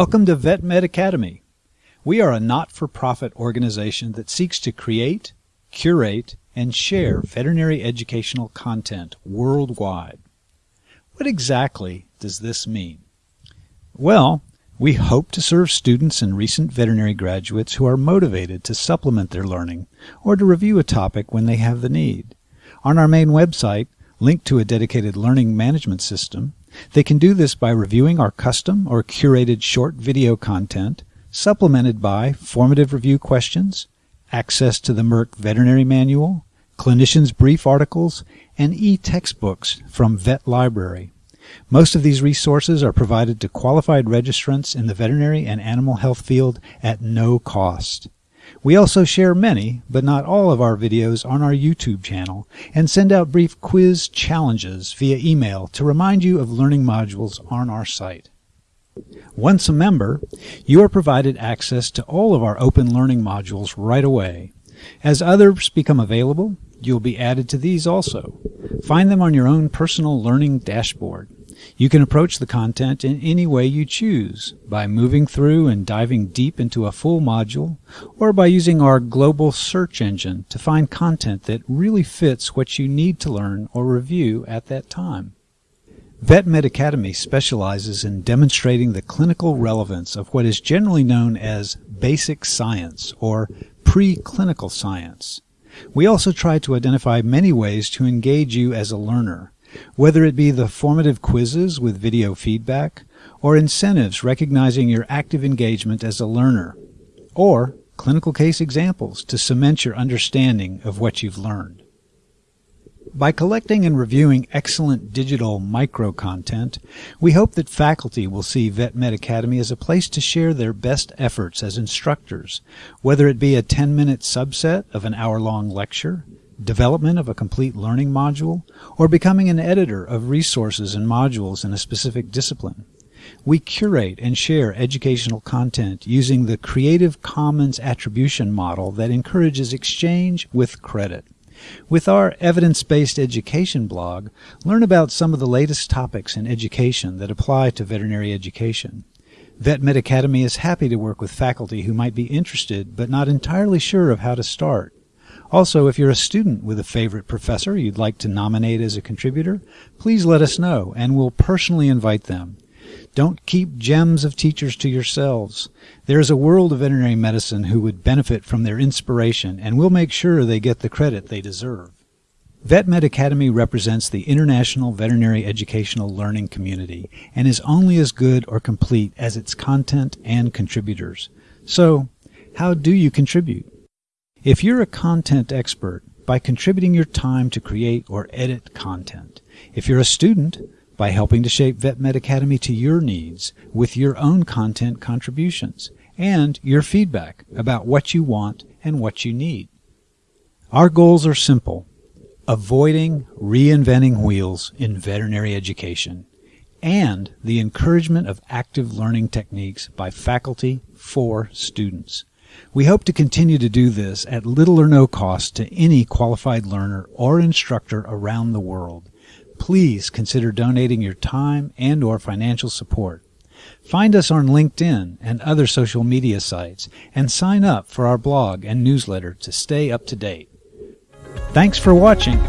Welcome to VetMed Academy. We are a not-for-profit organization that seeks to create, curate, and share veterinary educational content worldwide. What exactly does this mean? Well, we hope to serve students and recent veterinary graduates who are motivated to supplement their learning or to review a topic when they have the need. On our main website, linked to a dedicated learning management system, they can do this by reviewing our custom or curated short video content, supplemented by formative review questions, access to the Merck Veterinary Manual, clinicians' brief articles, and e-textbooks from Vet Library. Most of these resources are provided to qualified registrants in the veterinary and animal health field at no cost. We also share many, but not all of our videos on our YouTube channel and send out brief quiz challenges via email to remind you of learning modules on our site. Once a member, you are provided access to all of our open learning modules right away. As others become available, you'll be added to these also. Find them on your own personal learning dashboard. You can approach the content in any way you choose, by moving through and diving deep into a full module, or by using our global search engine to find content that really fits what you need to learn or review at that time. VetMed Academy specializes in demonstrating the clinical relevance of what is generally known as basic science or preclinical science. We also try to identify many ways to engage you as a learner, whether it be the formative quizzes with video feedback, or incentives recognizing your active engagement as a learner, or clinical case examples to cement your understanding of what you've learned. By collecting and reviewing excellent digital micro content, we hope that faculty will see VetMed Academy as a place to share their best efforts as instructors, whether it be a 10-minute subset of an hour-long lecture, development of a complete learning module, or becoming an editor of resources and modules in a specific discipline. We curate and share educational content using the Creative Commons attribution model that encourages exchange with credit. With our evidence-based education blog, learn about some of the latest topics in education that apply to veterinary education. VetMed Academy is happy to work with faculty who might be interested but not entirely sure of how to start. Also, if you're a student with a favorite professor you'd like to nominate as a contributor, please let us know and we'll personally invite them. Don't keep gems of teachers to yourselves. There is a world of veterinary medicine who would benefit from their inspiration, and we'll make sure they get the credit they deserve. VetMed Academy represents the international veterinary educational learning community and is only as good or complete as its content and contributors. So, how do you contribute? If you're a content expert, by contributing your time to create or edit content. If you're a student, by helping to shape VetMed Academy to your needs with your own content contributions and your feedback about what you want and what you need. Our goals are simple. Avoiding reinventing wheels in veterinary education and the encouragement of active learning techniques by faculty for students. We hope to continue to do this at little or no cost to any qualified learner or instructor around the world. Please consider donating your time and or financial support. Find us on LinkedIn and other social media sites and sign up for our blog and newsletter to stay up to date. Thanks for watching.